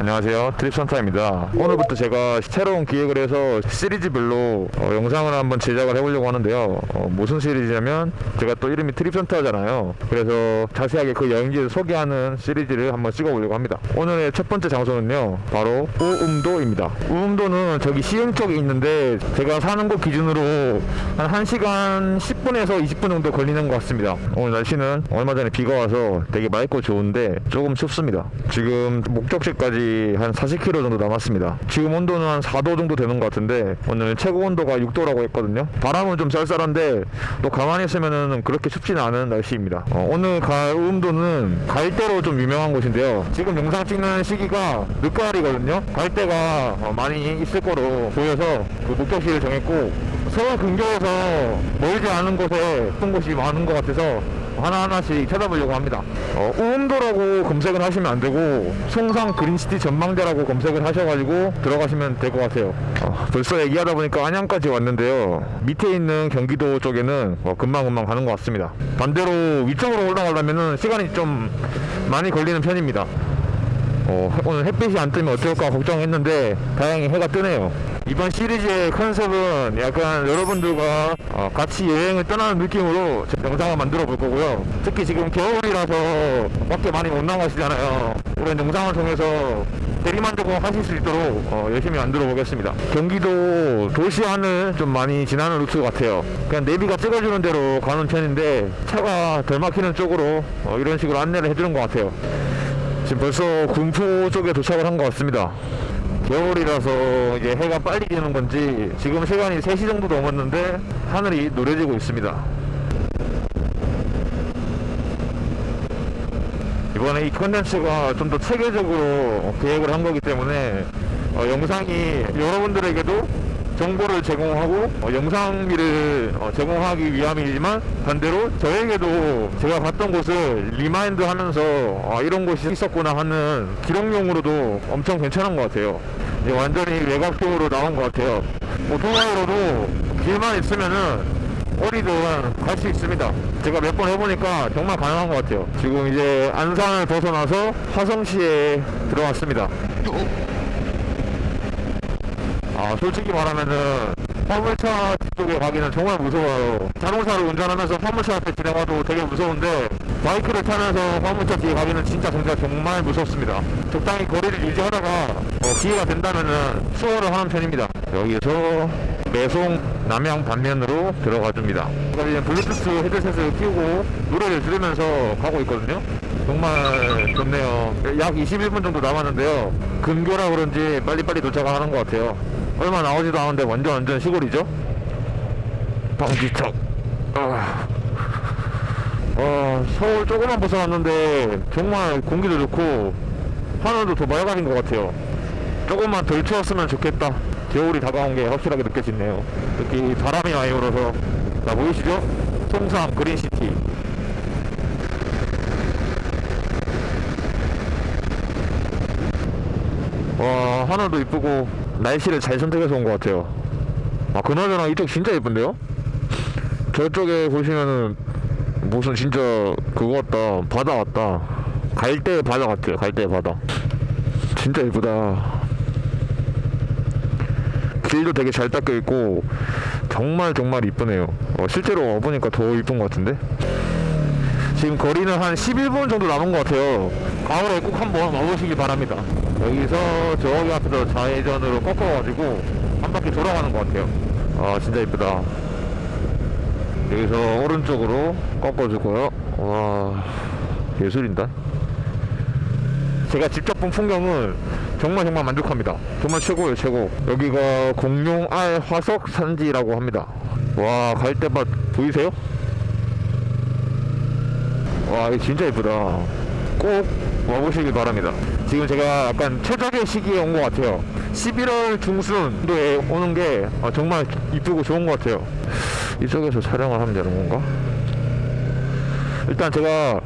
안녕하세요. 트립선타입니다. 오늘부터 제가 새로운 기획을 해서 시리즈별로 어, 영상을 한번 제작을 해보려고 하는데요. 어, 무슨 시리즈냐면 제가 또 이름이 트립선타잖아요. 그래서 자세하게 그 여행지를 소개하는 시리즈를 한번 찍어보려고 합니다. 오늘의 첫 번째 장소는요 바로 우음도입니다. 우음도는 저기 시흥 쪽에 있는데 제가 사는 곳 기준으로 한 1시간 10분에서 20분 정도 걸리는 것 같습니다. 오늘 날씨는 얼마 전에 비가 와서 되게 맑고 좋은데 조금 춥습니다. 지금 목적지까지 한 40km 정도 남았습니다. 지금 온도는 한 4도 정도 되는 것 같은데 오늘 최고 온도가 6도라고 했거든요. 바람은 좀 쌀쌀한데 또 가만히 있으면은 그렇게 춥지는 않은 날씨입니다. 어, 오늘 갈 우음도는 갈대로 좀 유명한 곳인데요. 지금 영상 찍는 시기가 늦가을이거든요. 갈대가 어, 많이 있을 거로 보여서 그 목적지를 정했고 서울 근교에서 멀지 않은 곳에 예쁜 곳이 많은 것 같아서 하나하나씩 찾아보려고 합니다. 어, 우음도라고 검색을 하시면 안 되고 송상 그린시티 전망대라고 검색을 하셔가지고 들어가시면 될 것 같아요. 어, 벌써 얘기하다 보니까 안양까지 왔는데요. 밑에 있는 경기도 쪽에는 어, 금방금방 가는 것 같습니다. 반대로 위쪽으로 올라가려면 시간이 좀 많이 걸리는 편입니다. 어, 오늘 햇빛이 안 뜨면 어떨까 걱정했는데 다행히 해가 뜨네요. 이번 시리즈의 컨셉은 약간 여러분들과 어, 같이 여행을 떠나는 느낌으로 제 영상을 만들어 볼 거고요. 특히 지금 겨울이라서 밖에 많이 못 나가시잖아요. 이런 영상을 통해서 대리만족을 하실 수 있도록 어, 열심히 만들어 보겠습니다. 경기도 도시 안을 좀 많이 지나는 루트 같아요. 그냥 내비가 찍어주는 대로 가는 편인데 차가 덜 막히는 쪽으로 어, 이런 식으로 안내를 해주는 것 같아요. 지금 벌써 군포 쪽에 도착을 한 것 같습니다. 겨울이라서 이제 해가 빨리 지는 건지 지금 시간이 3시 정도 넘었는데 하늘이 노래지고 있습니다. 이번에 이 컨텐츠가 좀 더 체계적으로 계획을 한 거기 때문에 어, 영상이 여러분들에게도 정보를 제공하고 어, 영상미를 어, 제공하기 위함이지만 반대로 저에게도 제가 갔던 곳을 remind 하면서 아, 이런 곳이 있었구나 하는 기록용으로도 엄청 괜찮은 것 같아요. 이제 완전히 외곽적으로 나온 것 같아요. 오토바이로도 길만 있으면은 어디든 갈수 있습니다. 제가 몇 번 해보니까 정말 가능한 것 같아요. 지금 이제 안산을 벗어나서 화성시에 들어왔습니다 아 솔직히 말하면은 화물차 뒤쪽에 가기는 정말 무서워요. 자동차를 운전하면서 화물차 앞에 지나가도 되게 무서운데 바이크를 타면서 화물차 뒤에 가기는 진짜 진짜 정말 무섭습니다. 적당히 거리를 유지하다가 어, 기회가 된다면은 수월을 하는 편입니다. 여기서 매송 남양 반면으로 들어가 줍니다. 지금 블루투스 헤드셋을 끼우고 노래를 들으면서 가고 있거든요. 정말 좋네요. 약 21분 정도 남았는데요. 근교라 그런지 빨리빨리 도착하는 것 같아요 얼마 나오지도 않은데 완전 완전 시골이죠? 방지턱 아, 어, 서울 조금만 벗어났는데 정말 공기도 좋고 하늘도 더 맑아진 것 같아요. 조금만 덜 추웠으면 좋겠다. 겨울이 다가온 게 확실하게 느껴지네요. 특히 바람이 많이 불어서. 자 보이시죠? 송삼 그린시티. 와 하늘도 이쁘고 날씨를 잘 선택해서 온 것 같아요. 아 그나저나 이쪽 진짜 예쁜데요? 저쪽에 보시면은 무슨 진짜 그거 같다. 바다 같다. 갈대 바다 같아요. 갈대 바다. 진짜 예쁘다. 길도 되게 잘 닦여 있고 정말 정말 이쁘네요. 어, 실제로 와보니까 더 이쁜 것 같은데? 지금 거리는 한 11분 정도 남은 것 같아요 가을에 꼭 한번 와보시기 바랍니다. 여기서 저기 앞에서 좌회전으로 꺾어가지고 한 바퀴 돌아가는 것 같아요. 아 진짜 이쁘다. 여기서 오른쪽으로 꺾어주고요. 와 예술인다. 제가 직접 본 풍경은 정말 정말 만족합니다. 정말 최고예요 최고. 여기가 공룡알 화석 산지라고 합니다. 와 갈대밭 보이세요? 와 진짜 예쁘다 꼭 와보시길 바랍니다. 지금 제가 약간 최적의 시기에 온 것 같아요. 11월 중순도에 오는 게 아, 정말 이쁘고 좋은 것 같아요. 이쪽에서 촬영을 하면 되는 건가? 일단 제가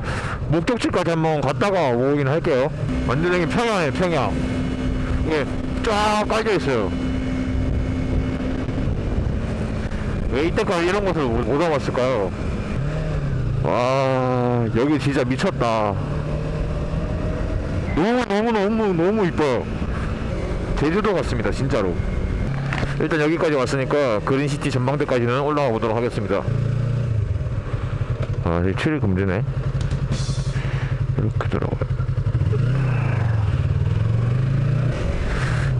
목적지까지 한번 갔다가 오긴 할게요. 완전히 평양이에요 평양 이게 쫙 깔려 있어요. 왜 이때까지 이런 곳을 못, 못 와봤을까요? 와 여기 진짜 미쳤다 너무 너무 너무 너무 이뻐요. 제주도 같습니다 진짜로. 일단 여기까지 왔으니까 그린시티 전망대까지는 올라가 보도록 하겠습니다. 아 출입 금지네. 이렇게 들어가요.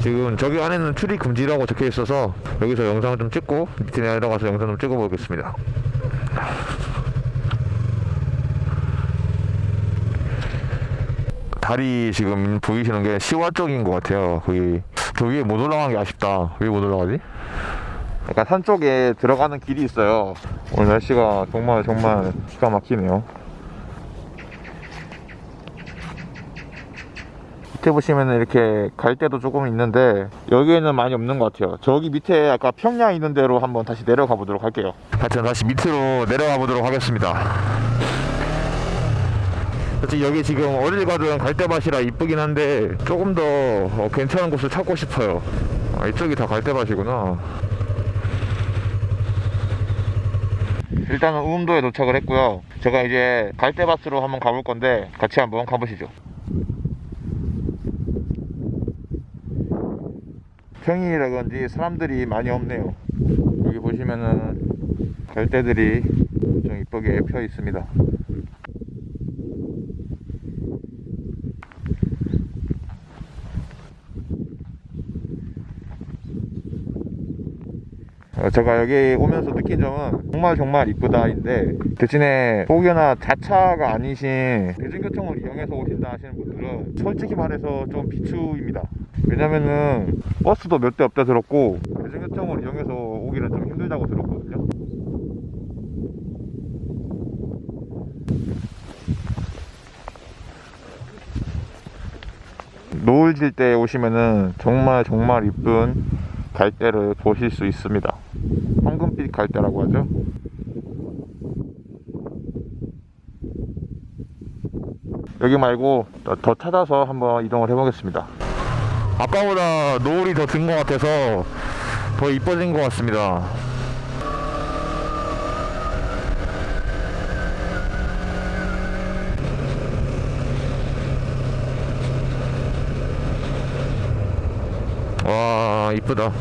지금 저기 안에는 출입 금지라고 적혀 있어서 여기서 영상을 좀 찍고 밑에 내려가서 영상 좀 찍어 보겠습니다 다리 지금 보이시는 게 시와 쪽인 것 같아요. 거기 저 위에 못 올라간 게 아쉽다. 왜 못 올라가지? 약간 산 쪽에 들어가는 길이 있어요. 오늘 날씨가 정말 정말 기가 막히네요. 밑에 보시면 이렇게 갈대도 조금 있는데 여기에는 많이 없는 것 같아요. 저기 밑에 아까 평야 있는 대로 한번 다시 내려가 보도록 할게요. 하여튼 다시 밑으로 내려가 보도록 하겠습니다. 여기 지금 어딜 가든 갈대밭이라 이쁘긴 한데 조금 더 어, 괜찮은 곳을 찾고 싶어요. 아, 이쪽이 다 갈대밭이구나. 일단은 우음도에 도착을 했고요. 제가 이제 갈대밭으로 한번 가볼 건데 같이 한번 가보시죠. 평일이라 그런지 사람들이 많이 없네요. 여기 보시면은 갈대들이 좀 이쁘게 펴 있습니다 제가 여기 오면서 느낀 점은 정말 정말 이쁘다인데 대신에 혹여나 자차가 아니신 대중교통을 이용해서 오신다 하시는 분들은 솔직히 말해서 좀 비추입니다 왜냐면은 버스도 몇 대 없다 들었고 대중교통을 이용해서 오기는 좀 힘들다고 들었거든요 노을 질 때 오시면은 정말 정말 이쁜 갈대를 보실 수 있습니다. 갈대라고 하죠. 여기 말고 더, 더 찾아서 한번 이동을 해 보겠습니다. 아까보다 노을이 더 든 것 같아서 더 이뻐진 것 같습니다. 와 이쁘다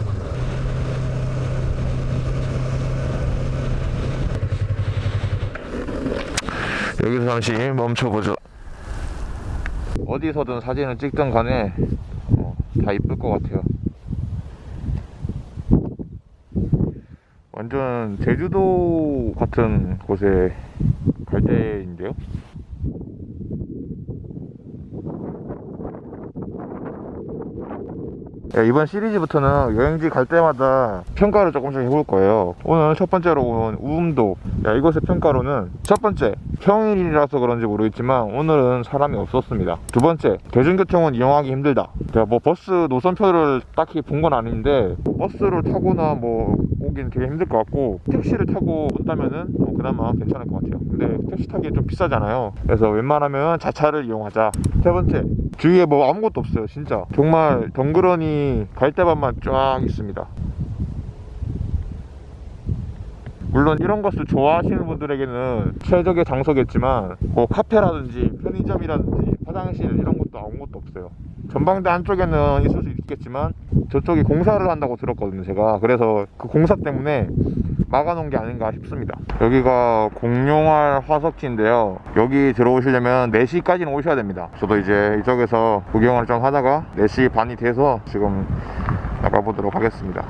여기서 잠시 멈춰보죠. 어디서든 사진을 찍든 간에 어, 다 이쁠 것 같아요. 완전 제주도 같은 곳에 갈대인데요 이번 시리즈부터는 여행지 갈 때마다 평가를 조금씩 해볼 거예요. 오늘 첫 번째로 온 우음도 야, 이곳의 평가로는 첫 번째 평일이라서 그런지 모르겠지만 오늘은 사람이 없었습니다. 두 번째 대중교통은 이용하기 힘들다. 제가 뭐 버스 노선표를 딱히 본 건 아닌데 버스를 타거나 뭐 오긴 되게 힘들 것 같고 택시를 타고 온다면은 뭐 그나마 괜찮을 것 같아요. 근데 택시 타기 좀 비싸잖아요. 그래서 웬만하면 자차를 이용하자. 세 번째 주위에 뭐 아무것도 없어요 진짜. 정말 덩그러니 갈대밭만 쫙 있습니다. 물론 이런 것을 좋아하시는 분들에게는 최적의 장소겠지만 뭐 카페라든지 편의점이라든지 화장실 이런 것도 아무것도 없어요. 전방대 한쪽에는 있을 수 있겠지만 저쪽이 공사를 한다고 들었거든요 제가. 그래서 그 공사 때문에 막아놓은 게 아닌가 싶습니다. 여기가 공룡알 화석지인데요. 여기 들어오시려면 4시까지는 오셔야 됩니다. 저도 이제 이쪽에서 구경을 좀 하다가 4시 반이 돼서 지금 나가보도록 하겠습니다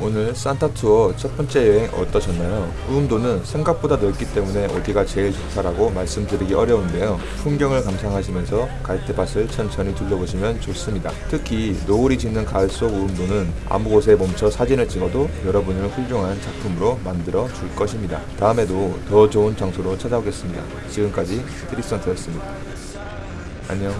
오늘 산타투어 첫 번째 여행 어떠셨나요? 우음도는 생각보다 넓기 때문에 어디가 제일 좋다라고 말씀드리기 어려운데요. 풍경을 감상하시면서 갈대밭을 천천히 둘러보시면 좋습니다. 특히 노을이 지는 가을 속 우음도는 아무 곳에 멈춰 사진을 찍어도 여러분을 훌륭한 작품으로 만들어 줄 것입니다. 다음에도 더 좋은 장소로 찾아오겠습니다. 지금까지 트리선트였습니다. 안녕.